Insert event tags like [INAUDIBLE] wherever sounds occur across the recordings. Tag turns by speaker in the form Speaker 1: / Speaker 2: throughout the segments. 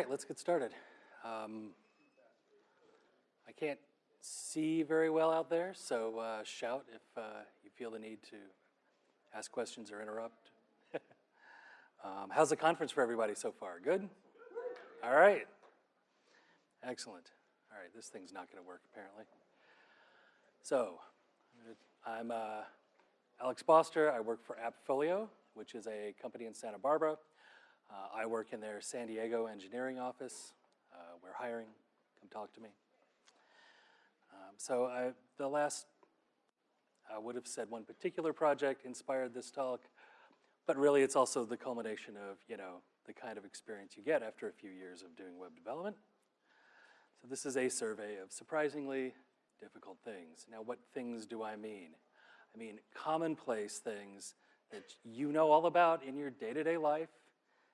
Speaker 1: right, let's get started. Um, I can't see very well out there, so uh, shout if uh, you feel the need to ask questions or interrupt. [LAUGHS] um, how's the conference for everybody so far? Good? All right. Excellent. All right, this thing's not going to work apparently. So, I'm uh, Alex Boster. I work for AppFolio, which is a company in Santa Barbara. Uh, I work in their San Diego engineering office. Uh, we're hiring. Come talk to me. Um, so I, the last, I would have said one particular project inspired this talk, but really it's also the culmination of, you know, the kind of experience you get after a few years of doing web development. So this is a survey of surprisingly difficult things. Now what things do I mean? I mean commonplace things that you know all about in your day-to-day -day life,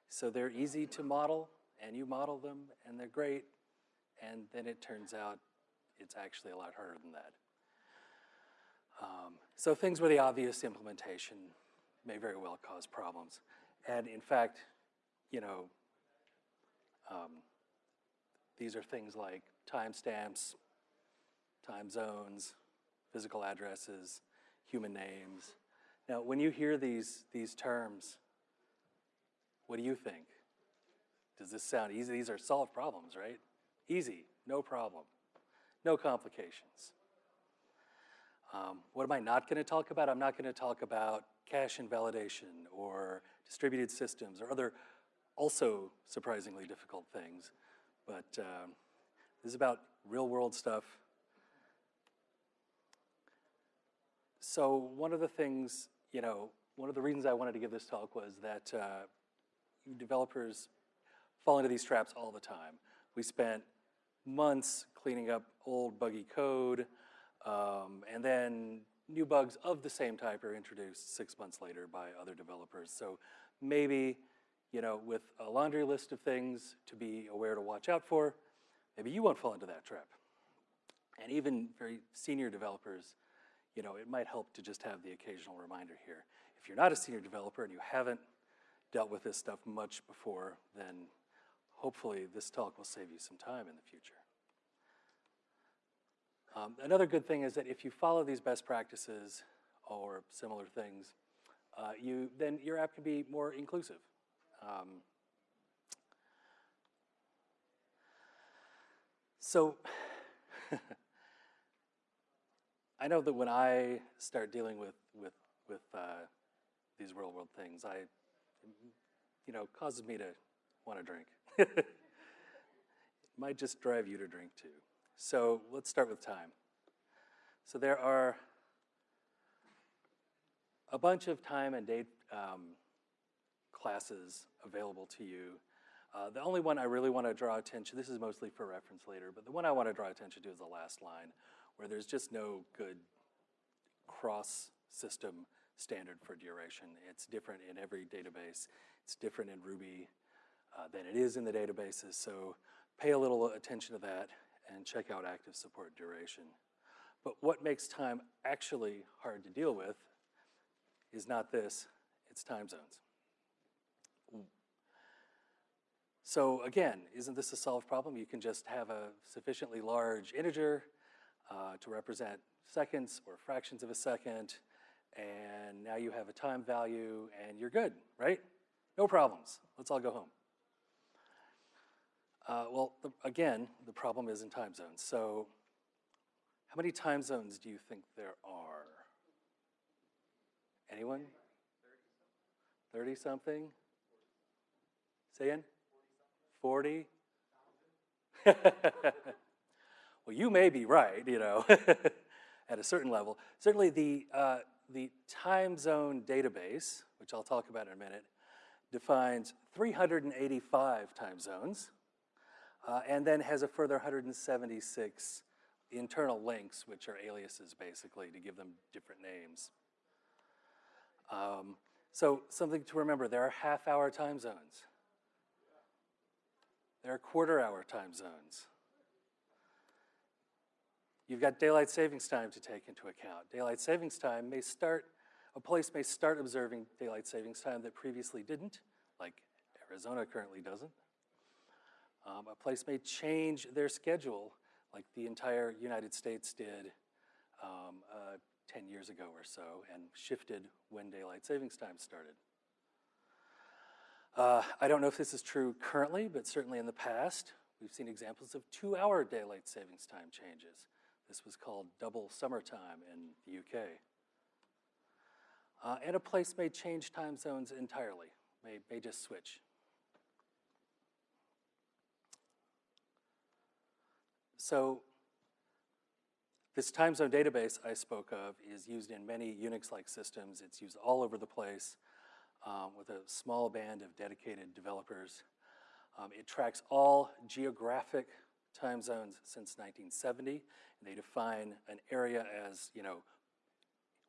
Speaker 1: so they're easy to model, and you model them, and they're great, and then it turns out it's actually a lot harder than that. Um, so things where the obvious implementation may very well cause problems. And in fact, you know, um, these are things like timestamps, time zones, physical addresses, human names. Now, when you hear these, these terms, what do you think? Does this sound easy? These are solved problems, right? Easy, no problem, no complications. Um, what am I not going to talk about? I'm not going to talk about cache invalidation or distributed systems or other also surprisingly difficult things. But um, this is about real world stuff. So one of the things, you know, one of the reasons I wanted to give this talk was that uh, developers fall into these traps all the time. We spent months cleaning up old buggy code, um, and then new bugs of the same type are introduced six months later by other developers. So maybe, you know, with a laundry list of things to be aware to watch out for, maybe you won't fall into that trap. And even very senior developers, you know, it might help to just have the occasional reminder here. If you're not a senior developer and you haven't dealt with this stuff much before, then hopefully this talk will save you some time in the future. Um, another good thing is that if you follow these best practices or similar things, uh, you, then your app can be more inclusive. Um, so [LAUGHS] I know that when I start dealing with, with, with uh, these real world things, I you know, causes me to want to drink. it [LAUGHS] might just drive you to drink too. So let's start with time. So there are a bunch of time and date um, classes available to you. Uh, the only one I really want to draw attention, this is mostly for reference later, but the one I want to draw attention to is the last line, where there's just no good cross-system standard for duration. It's different in every database. It's different in Ruby uh, than it is in the databases. So pay a little attention to that and check out active support duration. But what makes time actually hard to deal with is not this, it's time zones. So again, isn't this a solved problem? You can just have a sufficiently large integer uh, to represent seconds or fractions of a second, and now you have a time value and you're good, right? No problems. Let's all go home. Uh, well, the, again, the problem is in time zones. So how many time zones do you think there are? Anyone? 30 something? Say in? 40? [LAUGHS] well, you may be right, you know, [LAUGHS] at a certain level. Certainly the, uh, the time zone database, which I'll talk about in a minute, defines 385 time zones uh, and then has a further 176 internal links, which are aliases basically to give them different names. Um, so something to remember, there are half hour time zones. There are quarter hour time zones. You've got daylight savings time to take into account. Daylight savings time may start, a place may start observing daylight savings time that previously didn't, like Arizona currently doesn't. Um, a place may change their schedule, like the entire United States did um, uh, 10 years ago or so, and shifted when daylight savings time started. Uh, I don't know if this is true currently, but certainly in the past, we've seen examples of two-hour daylight savings time changes. This was called double summertime in the UK. Uh, and a place may change time zones entirely, may, may just switch. So this time zone database I spoke of is used in many Unix-like systems. It's used all over the place um, with a small band of dedicated developers. Um, it tracks all geographic time zones since 1970. And they define an area as, you know,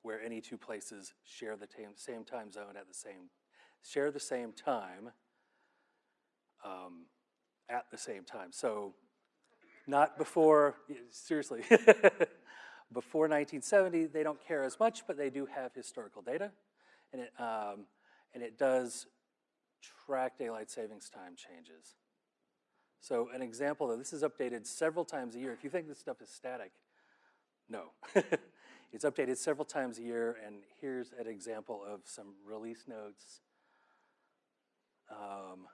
Speaker 1: where any two places share the same time zone at the same, share the same time um, at the same time. So not before, seriously, [LAUGHS] before 1970, they don't care as much, but they do have historical data. And it, um, and it does track daylight savings time changes. So an example, this is updated several times a year. If you think this stuff is static, no. [LAUGHS] it's updated several times a year, and here's an example of some release notes. Um,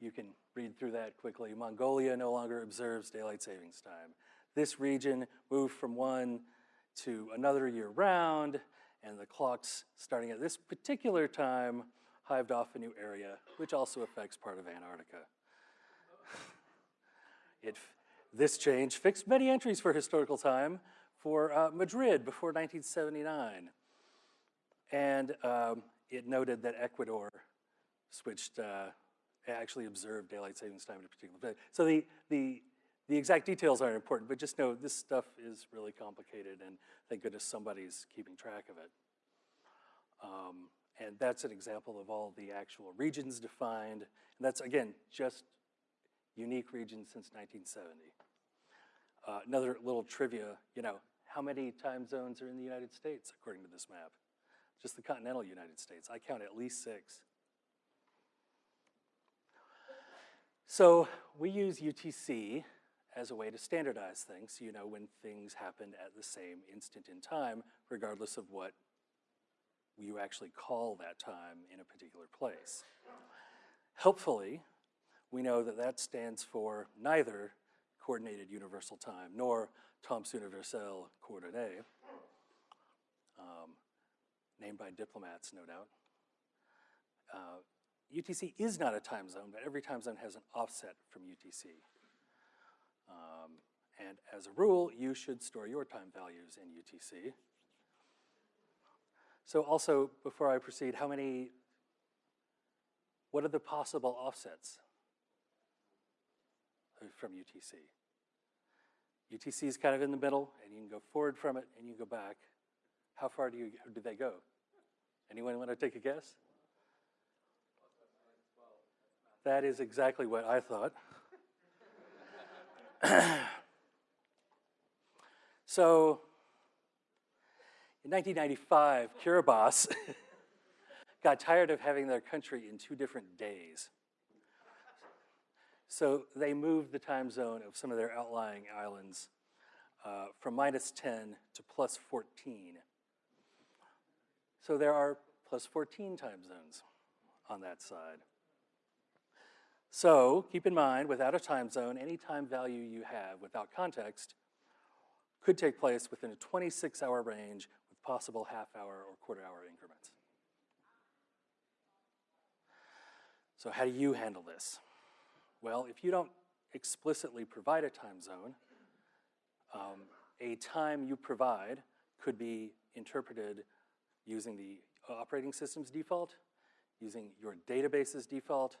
Speaker 1: you can read through that quickly. Mongolia no longer observes daylight savings time. This region moved from one to another year round, and the clocks starting at this particular time hived off a new area, which also affects part of Antarctica. It, this change fixed many entries for historical time for uh, Madrid before 1979. And um, it noted that Ecuador switched, uh, actually observed daylight savings time at a particular time. So the, the, the exact details aren't important, but just know this stuff is really complicated and thank goodness somebody's keeping track of it. Um, and that's an example of all the actual regions defined. And that's, again, just unique region since 1970. Uh, another little trivia, you know, how many time zones are in the United States according to this map? Just the continental United States. I count at least six. So we use UTC as a way to standardize things, so you know when things happened at the same instant in time, regardless of what you actually call that time in a particular place. Helpfully, we know that that stands for neither coordinated universal time nor temps universel coordonné, um, named by diplomats, no doubt. Uh, UTC is not a time zone, but every time zone has an offset from UTC. Um, and as a rule, you should store your time values in UTC. So also, before I proceed, how many, what are the possible offsets from UTC? UTC is kind of in the middle, and you can go forward from it, and you go back. How far do, you, do they go? Anyone want to take a guess? That is exactly what I thought. [COUGHS] so in 1995, Kiribati [LAUGHS] got tired of having their country in two different days. So they moved the time zone of some of their outlying islands uh, from minus 10 to plus 14. So there are plus 14 time zones on that side. So keep in mind, without a time zone, any time value you have without context could take place within a 26-hour range with possible half hour or quarter hour increments. So how do you handle this? Well, if you don't explicitly provide a time zone, um, a time you provide could be interpreted using the operating system's default, using your database's default,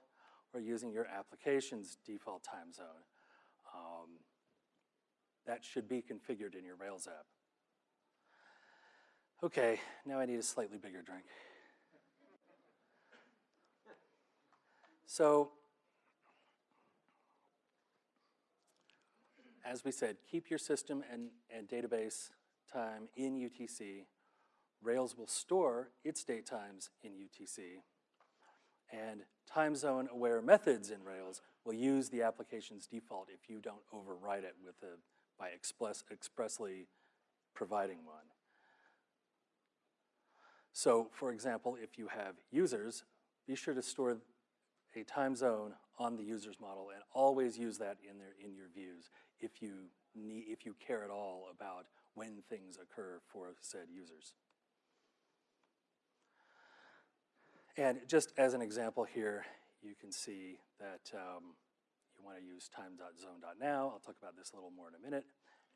Speaker 1: or using your application's default time zone. Um, that should be configured in your Rails app. Okay, now I need a slightly bigger drink. So, as we said, keep your system and, and database time in UTC. Rails will store its date times in UTC. And time zone aware methods in Rails will use the application's default if you don't override it with a, by express, expressly providing one. So for example, if you have users, be sure to store a time zone on the user's model and always use that in, their, in your views if you, need, if you care at all about when things occur for said users. And just as an example here, you can see that um, you want to use time.zone.now. I'll talk about this a little more in a minute.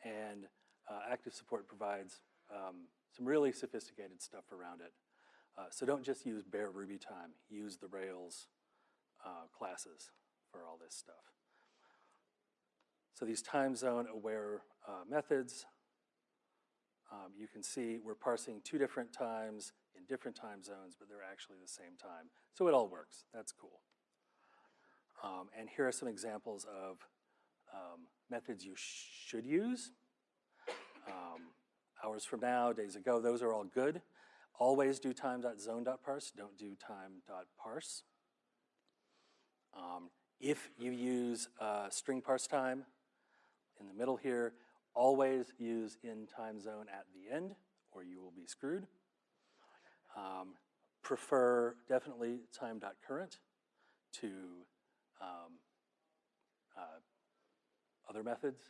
Speaker 1: And uh, active support provides um, some really sophisticated stuff around it. Uh, so don't just use bare Ruby time. Use the Rails uh, classes for all this stuff. So these time zone aware uh, methods, um, you can see we're parsing two different times in different time zones, but they're actually the same time. So it all works. That's cool. Um, and here are some examples of um, methods you sh should use. Um, hours from now, days ago, those are all good. Always do time.zone.parse, don't do time.parse. Um, if you use uh, string parse time in the middle here, always use in time zone at the end or you will be screwed. Um, prefer definitely time.current to um, uh, other methods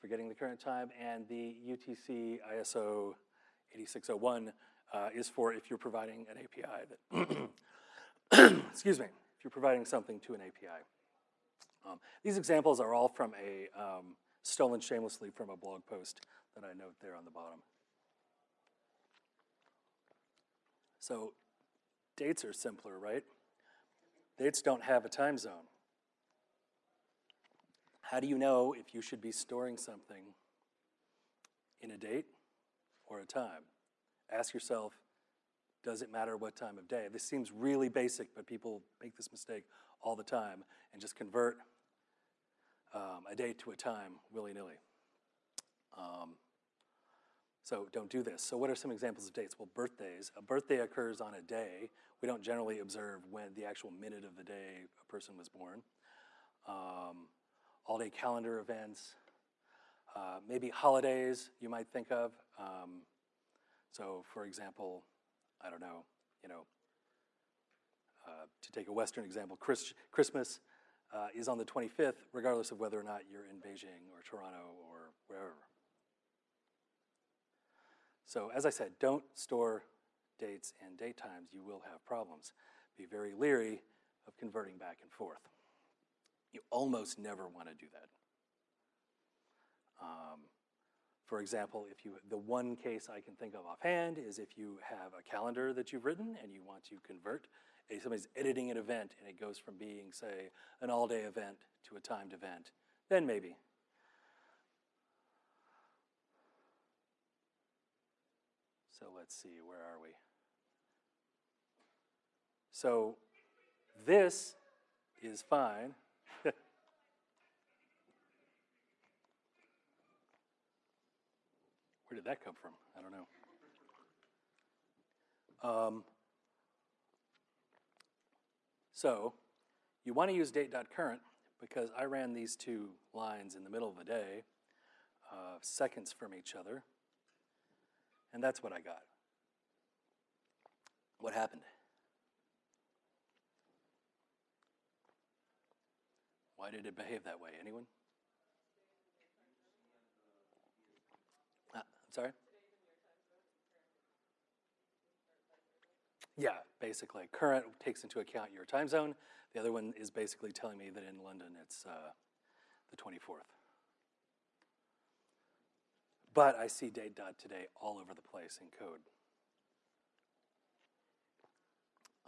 Speaker 1: for getting the current time, and the UTC ISO 8601 uh, is for if you're providing an API that, [CLEARS THROAT] excuse me, if you're providing something to an API. Um, these examples are all from a, um, stolen shamelessly from a blog post that I note there on the bottom. So dates are simpler, right? Dates don't have a time zone. How do you know if you should be storing something in a date or a time? Ask yourself, does it matter what time of day? This seems really basic, but people make this mistake all the time and just convert um, a date to a time willy-nilly. Um, so don't do this. So what are some examples of dates? Well, birthdays. A birthday occurs on a day. We don't generally observe when the actual minute of the day a person was born. Um, all-day calendar events. Uh, maybe holidays you might think of. Um, so for example, I don't know, you know, uh, to take a Western example, Chris, Christmas uh, is on the 25th, regardless of whether or not you're in Beijing or Toronto or wherever. So as I said, don't store dates and date times. You will have problems. Be very leery of converting back and forth. You almost never want to do that. Um, for example, if you, the one case I can think of offhand is if you have a calendar that you've written and you want to convert, a, somebody's editing an event and it goes from being, say, an all-day event to a timed event, then maybe. So let's see, where are we? So this is fine. [LAUGHS] Where did that come from? I don't know. Um, so you want to use date.current because I ran these two lines in the middle of the day, uh, seconds from each other, and that's what I got. What happened? Why did it behave that way? Anyone? Ah, I'm sorry? Yeah, basically. Current takes into account your time zone. The other one is basically telling me that in London it's uh, the 24th. But I see date today all over the place in code.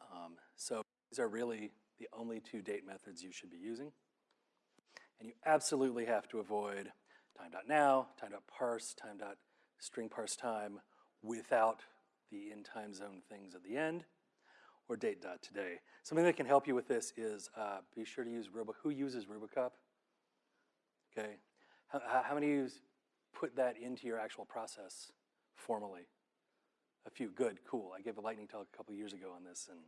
Speaker 1: Um, so these are really the only two date methods you should be using. And you absolutely have to avoid time.now, time.parse, time.parse string parse time without the in time zone things at the end, or date dot today. Something that can help you with this is uh, be sure to use Robo. Who uses RuboCop? Okay, how, how many of you put that into your actual process formally? A few, good, cool. I gave a lightning talk a couple years ago on this, and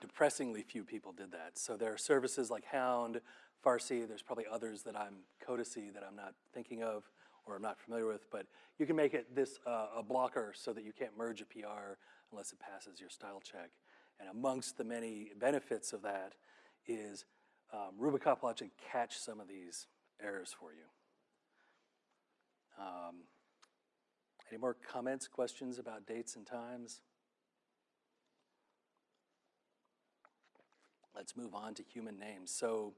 Speaker 1: depressingly few people did that. So there are services like Hound, Farsi, there's probably others that I'm, Codacy, that I'm not thinking of or I'm not familiar with, but you can make it this uh, a blocker so that you can't merge a PR unless it passes your style check. And amongst the many benefits of that is um, RuboCop will actually catch some of these errors for you. Um, any more comments, questions about dates and times? Let's move on to human names. So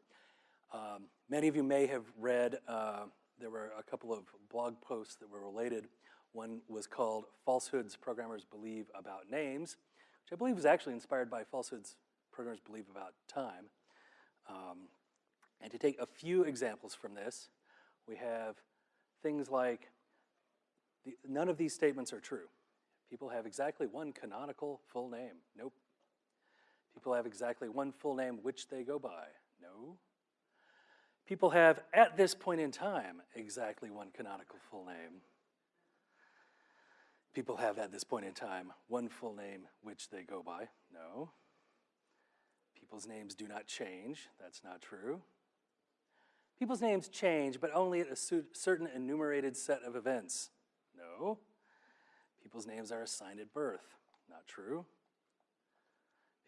Speaker 1: um, many of you may have read, uh, there were a couple of blog posts that were related. One was called Falsehoods Programmers Believe About Names, which I believe was actually inspired by Falsehoods Programmers Believe About Time. Um, and to take a few examples from this, we have things like the, none of these statements are true. People have exactly one canonical full name. Nope. People have exactly one full name which they go by. No. People have, at this point in time, exactly one canonical full name. People have, at this point in time, one full name which they go by. No. People's names do not change. That's not true. People's names change, but only at a certain enumerated set of events. No. People's names are assigned at birth. Not true.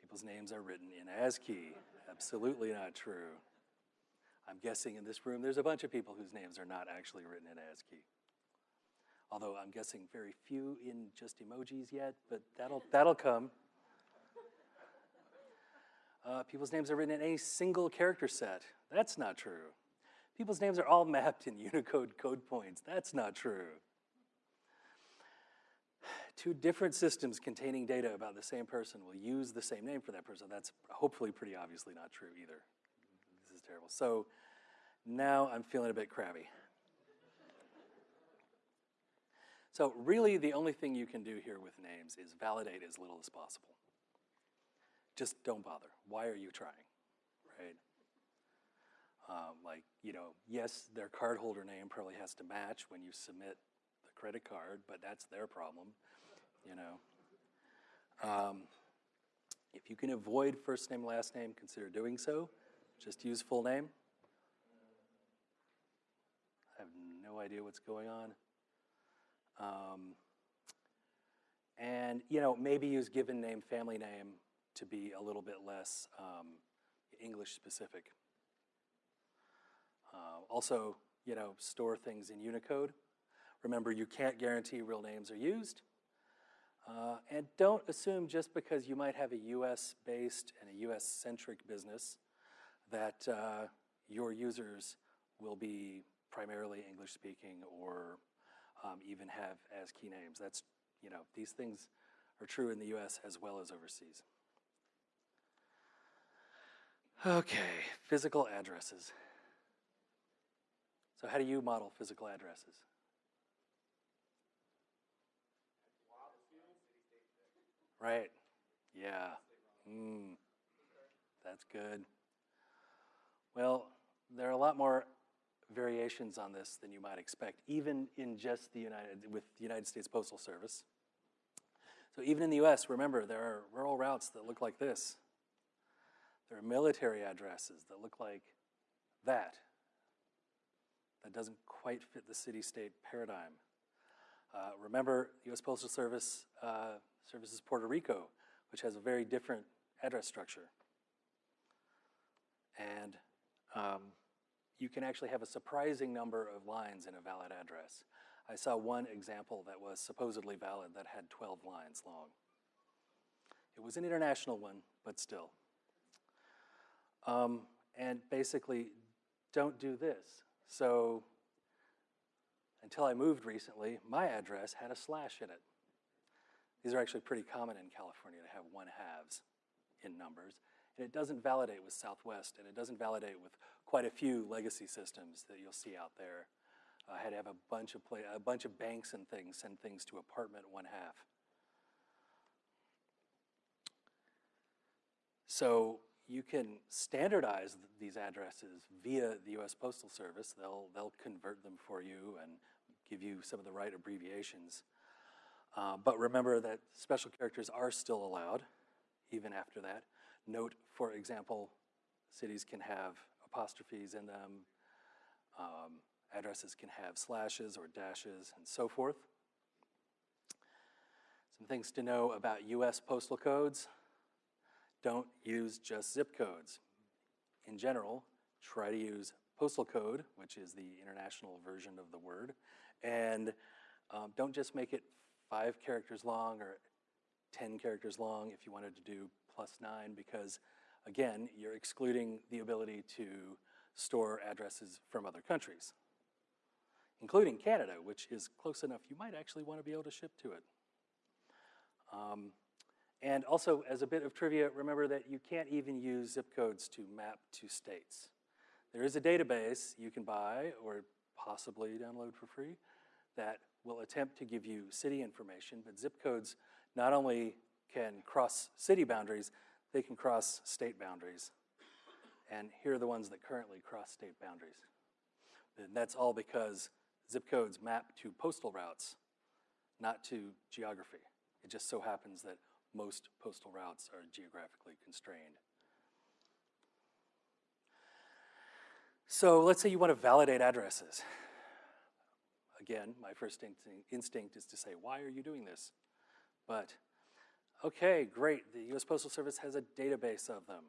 Speaker 1: People's names are written in ASCII. Absolutely not true. I'm guessing in this room there's a bunch of people whose names are not actually written in ASCII. Although I'm guessing very few in just emojis yet, but that'll, that'll come. Uh, people's names are written in a single character set. That's not true. People's names are all mapped in Unicode code points. That's not true. Two different systems containing data about the same person will use the same name for that person. That's hopefully pretty obviously not true either. Terrible. So now I'm feeling a bit crabby. So really the only thing you can do here with names is validate as little as possible. Just don't bother. Why are you trying, right? Um, like, you know, yes, their cardholder name probably has to match when you submit the credit card, but that's their problem, you know. Um, if you can avoid first name, last name, consider doing so. Just use full name. I have no idea what's going on. Um, and, you know, maybe use given name, family name to be a little bit less um, English specific. Uh, also, you know, store things in Unicode. Remember, you can't guarantee real names are used. Uh, and don't assume just because you might have a US-based and a US-centric business that uh, your users will be primarily English-speaking or um, even have ASCII names. That's, you know, these things are true in the US as well as overseas. Okay, physical addresses. So how do you model physical addresses? Right. Yeah. Mm. That's good. Well, there are a lot more variations on this than you might expect, even in just the United, with the United States Postal Service. So even in the US, remember, there are rural routes that look like this. There are military addresses that look like that. That doesn't quite fit the city-state paradigm. Uh, remember, U.S. Postal Service uh, services Puerto Rico, which has a very different address structure. And um, you can actually have a surprising number of lines in a valid address. I saw one example that was supposedly valid that had 12 lines long. It was an international one, but still. Um, and basically, don't do this. So until I moved recently, my address had a slash in it. These are actually pretty common in California to have one halves in numbers. And it doesn't validate with Southwest, and it doesn't validate with quite a few legacy systems that you'll see out there. I had to have a bunch of play, a bunch of banks and things send things to apartment one half. So you can standardize these addresses via the U.S. Postal Service. They'll, they'll convert them for you and give you some of the right abbreviations. Uh, but remember that special characters are still allowed, even after that. Note, for example, cities can have apostrophes in them. Um, addresses can have slashes or dashes and so forth. Some things to know about US postal codes. Don't use just zip codes. In general, try to use postal code, which is the international version of the word, and um, don't just make it five characters long or 10 characters long if you wanted to do plus nine, because again, you're excluding the ability to store addresses from other countries, including Canada, which is close enough you might actually want to be able to ship to it. Um, and also, as a bit of trivia, remember that you can't even use zip codes to map to states. There is a database you can buy or possibly download for free that will attempt to give you city information, but zip codes not only can cross city boundaries, they can cross state boundaries. And here are the ones that currently cross state boundaries. And that's all because zip codes map to postal routes, not to geography. It just so happens that most postal routes are geographically constrained. So let's say you want to validate addresses. Again, my first instinct is to say, why are you doing this? But, okay, great, the US Postal Service has a database of them.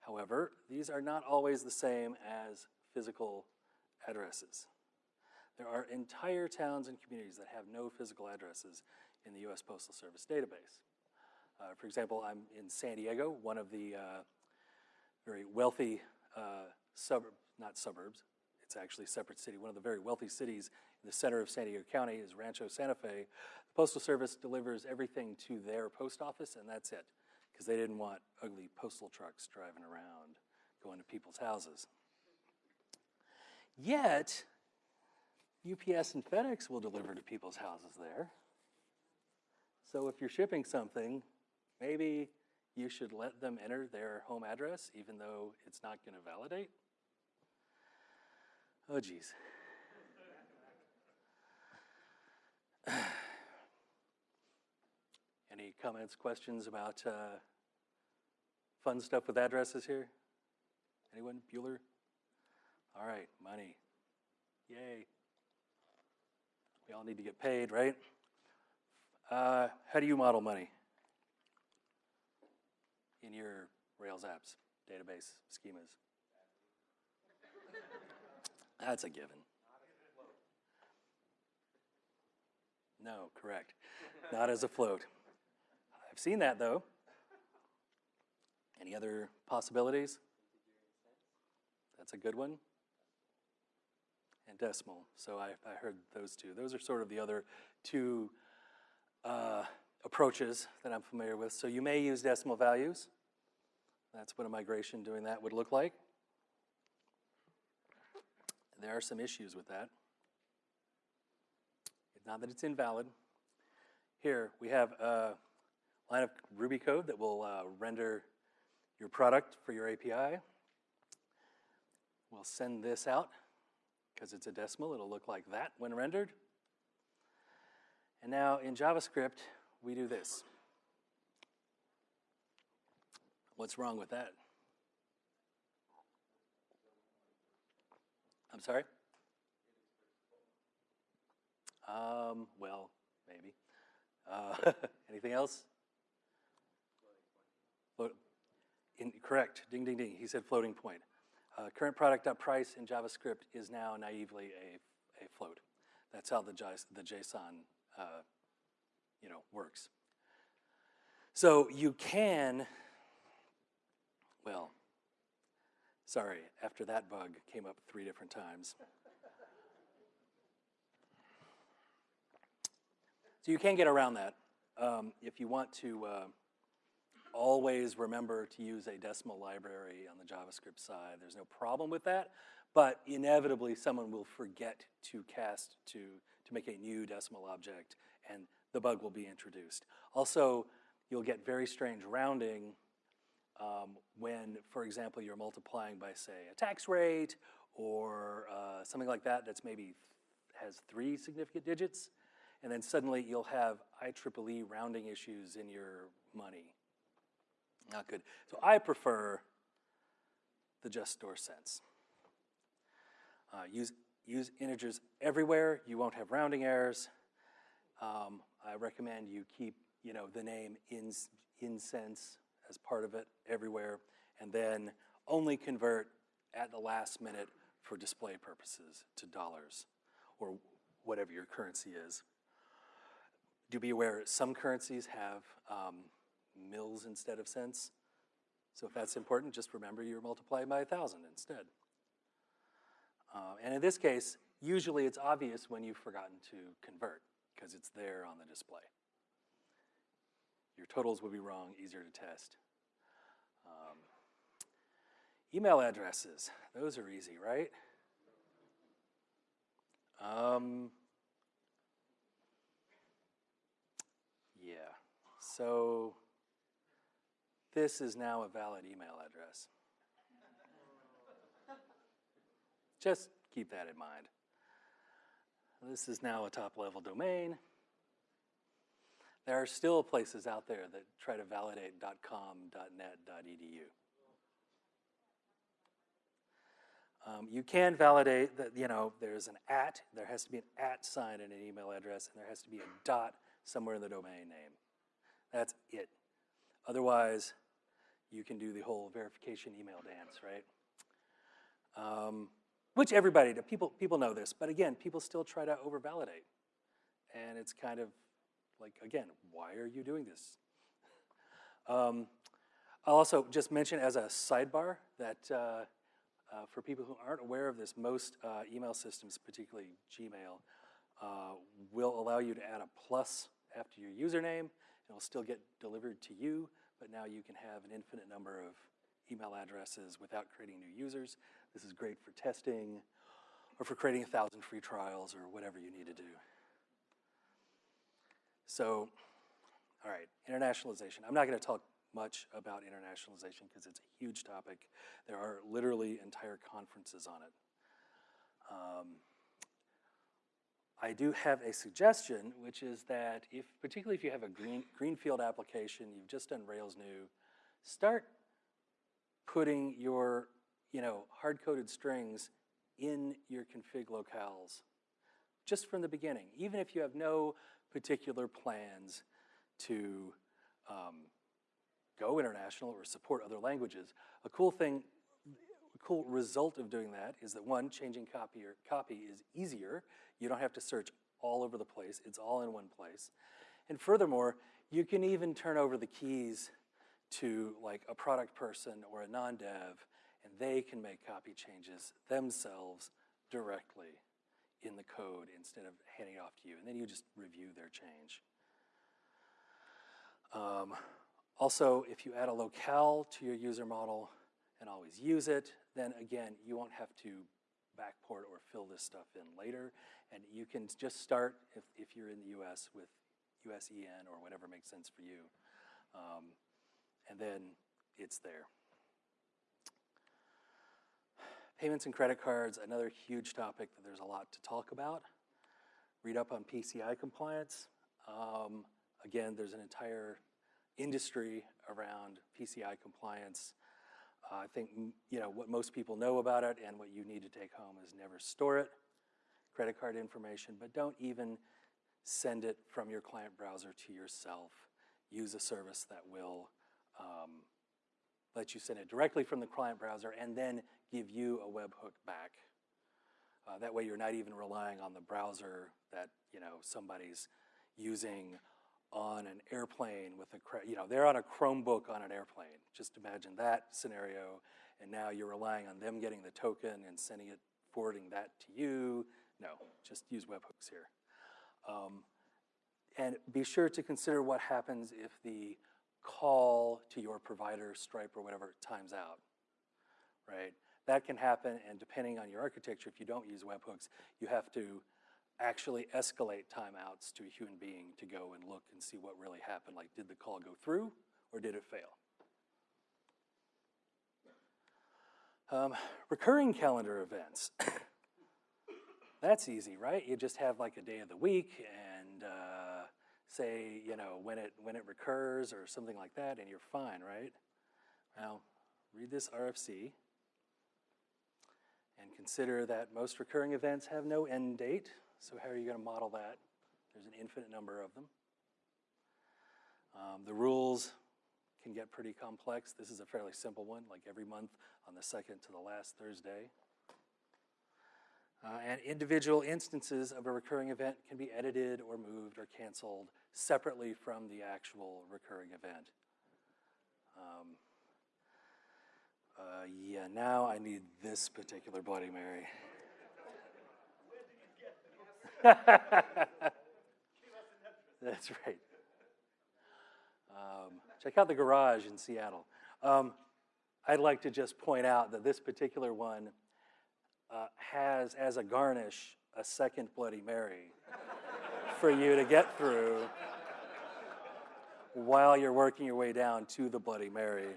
Speaker 1: However, these are not always the same as physical addresses. There are entire towns and communities that have no physical addresses in the US Postal Service database. Uh, for example, I'm in San Diego, one of the uh, very wealthy uh, suburbs, not suburbs, it's actually a separate city. One of the very wealthy cities in the center of San Diego County is Rancho Santa Fe. The Postal Service delivers everything to their post office, and that's it, because they didn't want ugly postal trucks driving around, going to people's houses. Yet, UPS and FedEx will deliver to people's houses there. So if you're shipping something, maybe you should let them enter their home address even though it's not going to validate. Oh, geez. Any comments, questions about uh, fun stuff with addresses here? Anyone? Bueller? All right, money. Yay. We all need to get paid, right? Uh, how do you model money in your Rails apps, database, schemas? [LAUGHS] That's a given. No, correct. Not as a float. Seen that though. Any other possibilities? That's a good one and decimal. So I, I heard those two. Those are sort of the other two uh, approaches that I'm familiar with. So you may use decimal values. That's what a migration doing that would look like. There are some issues with that. Not that it's invalid. Here, we have a line of Ruby code that will uh, render your product for your API. We'll send this out because it's a decimal, it'll look like that when rendered. And now in JavaScript, we do this. What's wrong with that? I'm sorry? Um, well, maybe. Uh, [LAUGHS] anything else? Float, in, correct, ding, ding, ding. He said floating point. Uh, current product.price in JavaScript is now naively a, a float. That's how the, the JSON uh, you know, works. So you can, well, sorry, after that bug came up three different times. So you can get around that. Um, if you want to uh, always remember to use a decimal library on the JavaScript side. There's no problem with that, but inevitably someone will forget to cast to, to make a new decimal object and the bug will be introduced. Also, you'll get very strange rounding um, when, for example, you're multiplying by, say, a tax rate or uh, something like that that's maybe has three significant digits, and then suddenly you'll have IEEE rounding issues in your money Not good. So I prefer the just store cents. Uh, use, use integers everywhere. You won't have rounding errors. Um, I recommend you keep, you know, the name in, in cents as part of it everywhere, and then only convert at the last minute for display purposes to dollars or whatever your currency is. Do be aware some currencies have um, mils instead of cents. So if that's important, just remember you're multiplying by a thousand instead. Uh, and in this case, usually it's obvious when you've forgotten to convert because it's there on the display. Your totals will be wrong, easier to test. Um, email addresses, those are easy, right? Um, yeah, so this is now a valid email address. Just keep that in mind. This is now a top level domain. There are still places out there that try to validate .com, .net, .edu. Um, you can validate that, you know, there's an at, there has to be an at sign in an email address, and there has to be a dot somewhere in the domain name. That's it. Otherwise, you can do the whole verification email dance, right? Um, which everybody, people, people know this, but again, people still try to over-validate. And it's kind of like, again, why are you doing this? Um, I'll also just mention as a sidebar that uh, uh, for people who aren't aware of this, most uh, email systems, particularly Gmail, uh, will allow you to add a plus after your username. It'll still get delivered to you, but now you can have an infinite number of email addresses without creating new users. This is great for testing or for creating a thousand free trials or whatever you need to do. So, all right, internationalization. I'm not going to talk much about internationalization because it's a huge topic. There are literally entire conferences on it. Um, I do have a suggestion, which is that if, particularly if you have a green, greenfield application, you've just done Rails new, start putting your, you know, hard-coded strings in your config locales just from the beginning, even if you have no particular plans to um, go international or support other languages. A cool thing, cool result of doing that is that one, changing copy or copy is easier. You don't have to search all over the place. It's all in one place. And furthermore, you can even turn over the keys to like a product person or a non-dev, and they can make copy changes themselves directly in the code instead of handing it off to you. And then you just review their change. Um, also, if you add a locale to your user model and always use it, then again, you won't have to backport or fill this stuff in later. And you can just start, if, if you're in the US, with USEN or whatever makes sense for you. Um, and then it's there. Payments and credit cards, another huge topic that there's a lot to talk about. Read up on PCI compliance. Um, again, there's an entire industry around PCI compliance. Uh, I think you know what most people know about it and what you need to take home is never store it, credit card information, but don't even send it from your client browser to yourself. Use a service that will um, let you send it directly from the client browser and then give you a webhook back. Uh, that way you're not even relying on the browser that you know somebody's using on an airplane with a, you know, they're on a Chromebook on an airplane. Just imagine that scenario, and now you're relying on them getting the token and sending it, forwarding that to you. No, just use webhooks here. Um, and be sure to consider what happens if the call to your provider, Stripe or whatever, times out, right? That can happen, and depending on your architecture, if you don't use webhooks, you have to actually escalate timeouts to a human being to go and look and see what really happened. Like, did the call go through or did it fail? Um, recurring calendar events. [COUGHS] That's easy, right? You just have like a day of the week and uh, say, you know, when it, when it recurs or something like that, and you're fine, right? Now, read this RFC and consider that most recurring events have no end date. So how are you going to model that? There's an infinite number of them. Um, the rules can get pretty complex. This is a fairly simple one, like every month on the second to the last Thursday. Uh, and individual instances of a recurring event can be edited or moved or canceled separately from the actual recurring event. Um, uh, yeah, now I need this particular Bloody Mary. [LAUGHS] That's right. Um, check out the garage in Seattle. Um, I'd like to just point out that this particular one uh, has as a garnish a second Bloody Mary for you to get through while you're working your way down to the Bloody Mary.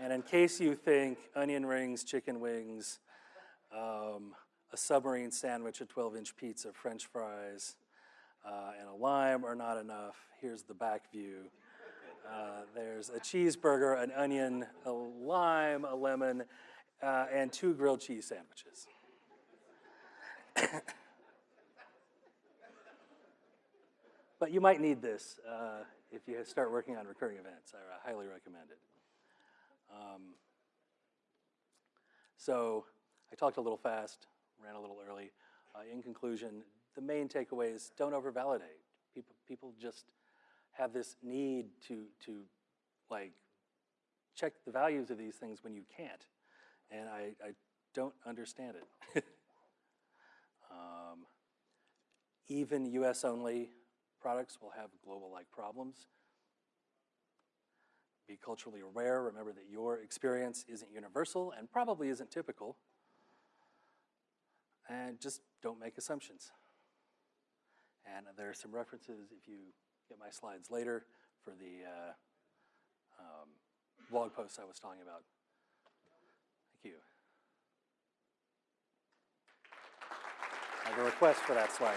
Speaker 1: And in case you think onion rings, chicken wings, um, a submarine sandwich, a 12 inch pizza, french fries, uh, and a lime are not enough, here's the back view. Uh, there's a cheeseburger, an onion, a lime, a lemon, uh, and two grilled cheese sandwiches. [COUGHS] but you might need this uh, if you start working on recurring events. I highly recommend it. Um, so I talked a little fast, ran a little early. Uh, in conclusion, the main takeaway is don't overvalidate. People, people just have this need to, to like check the values of these things when you can't. And I, I don't understand it. [LAUGHS] um, even US only products will have global like problems. Be culturally aware. Remember that your experience isn't universal and probably isn't typical. And just don't make assumptions. And there are some references, if you get my slides later, for the uh, um, blog post I was talking about. Thank you. I have a request for that slide.